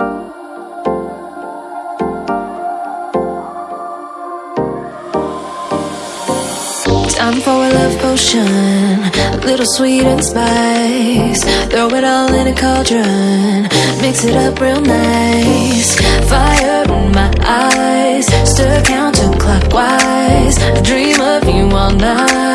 Time for a love potion, a little sweet and spice. Throw it all in a cauldron, mix it up real nice. Fire in my eyes, stir counterclockwise. I dream of you all night.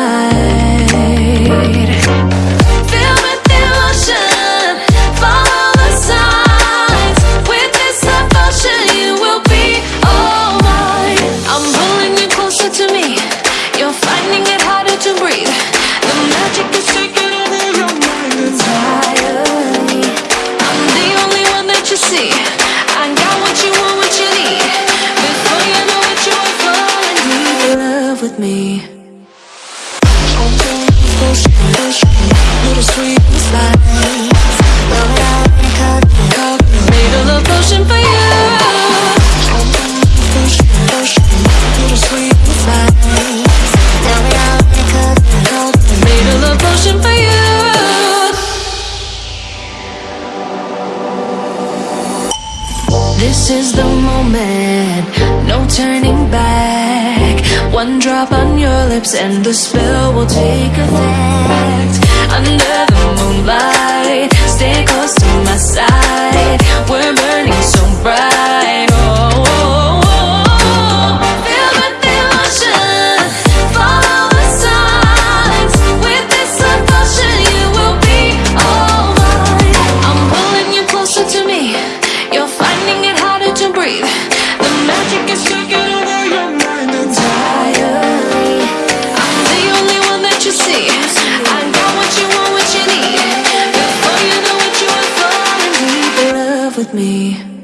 With me. Little sweet. Made a love potion for you. Little sweet. Made a love potion for you. This is the moment, no turning back. One drop on your lips and the spell will take effect. Under the moonlight, with me.